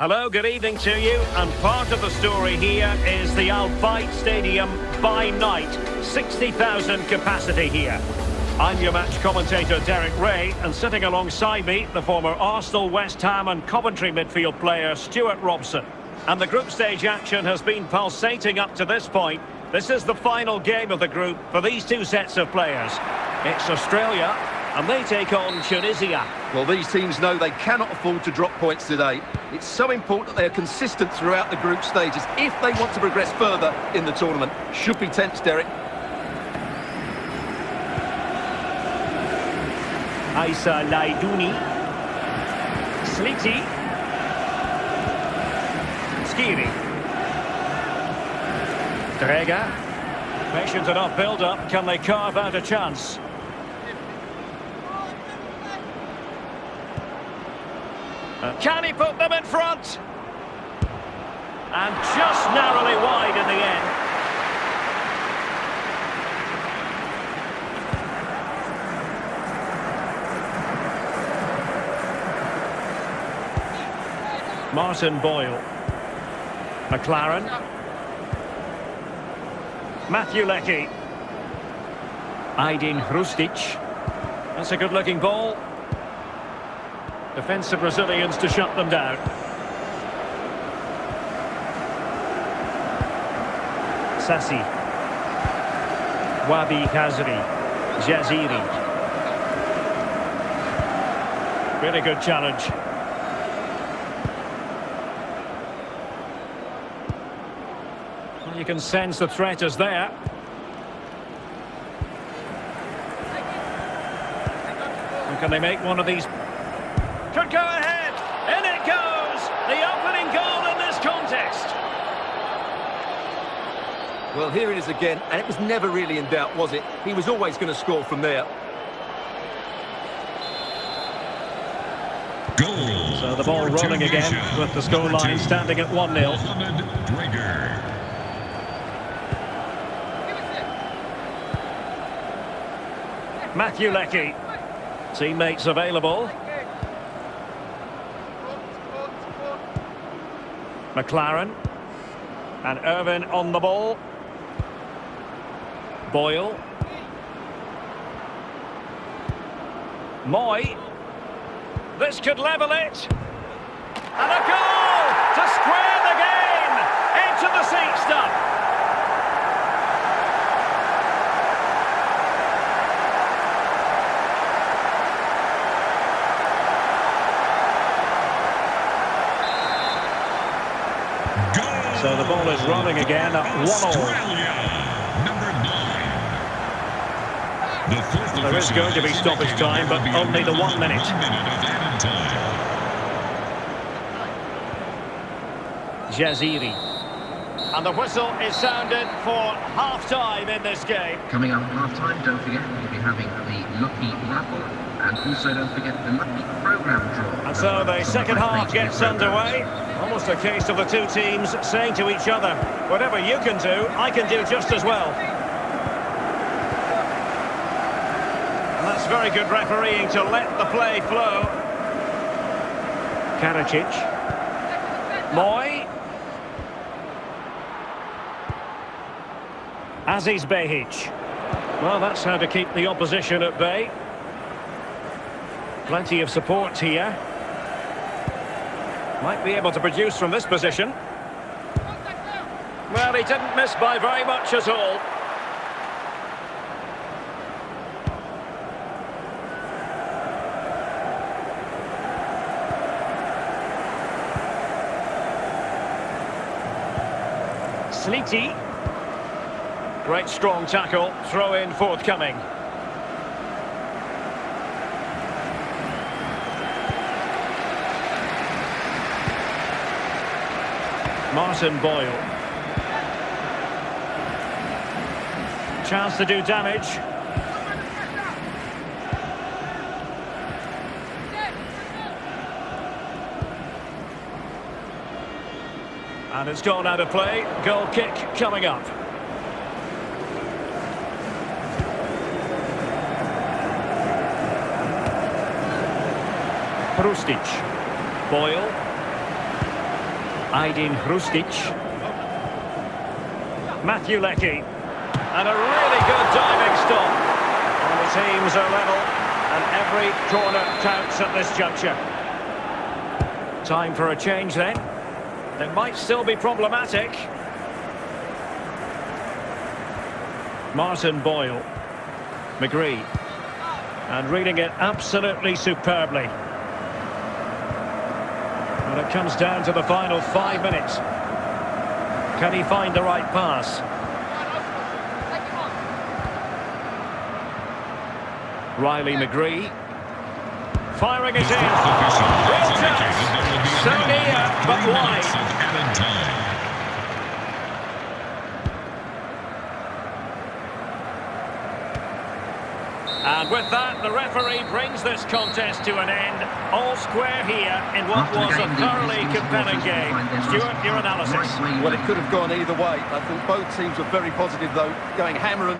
Hello, good evening to you. And part of the story here is the Al Bayt Stadium by night. 60,000 capacity here. I'm your match commentator Derek Rae, and sitting alongside me, the former Arsenal, West Ham and Coventry midfield player Stewart Robson. And the group stage action has been pulsating up to this point. This is the final game of the group for these two sets of players. It's Australia, and they take on Tunisia. Well, these teams know they cannot afford to drop points today. It's so important that they are consistent throughout the group stages if they want to progress further in the tournament. Should be tense, Derek. Aissa Laidouni. Sliti. Skhiri. Dräger. Patient enough build-up. Can they carve out a chance? Can he put them in front? And just narrowly wide in the end. Martin Boyle. Maclaren. Matthew Leckie. Aydin Hrustic. That's a good-looking ball. Defensive Brazilians to shut them down. Sassi. Wahbi Khazri. Jaziri. Really good challenge. Well, you can sense the threat is there. And can they make one of these could go ahead. In it goes. The opening goal in this contest. Well, here it is again, and it was never really in doubt, was it? He was always going to score from there. Goal so the ball rolling again with the scoreline standing at 1-0. Matthew Leckie. Teammates available. Maclaren. And Irvine on the ball. Boyle. Mooy. This could level it. And a goal to square the game. Into the seat stuff. So the ball is rolling again at one all. There is going to be stoppage time, but only the one minute. Jaziri. And the whistle is sounded for half-time in this game. Coming up half-time, don't forget we'll be having the Lucky Raffle, and also don't forget the Lucky Programme draw. And so the second half gets underway. Almost a case of the two teams saying to each other, whatever you can do, I can do just as well. And that's very good refereeing to let the play flow. Karacic. Mooy. Aziz Behich. Well, that's how to keep the opposition at bay. Plenty of support here. Might be able to produce from this position. Well, he didn't miss by very much at all. Sliti. Great strong tackle, throw in forthcoming. Martin Boyle. Chance to do damage. And it's gone out of play. Goal kick coming up. Hrustic. Boyle. Aydin Hrustic. Matthew Leckie. And a really good diving stop. And the teams are level. And every corner counts at this juncture. Time for a change then. It might still be problematic. Martin Boyle. McGree. And reading it absolutely superbly. And it comes down to the final five minutes. Can he find the right pass? Riley McGree. Firing it in. Real chance. So near, but wide. And with that, the referee brings this contest to an end. All square here in what After was a game, the thoroughly British compelling game. will find their Stuart, your analysis. Well, it could have gone either way. I think both teams were very positive, though, going hammer and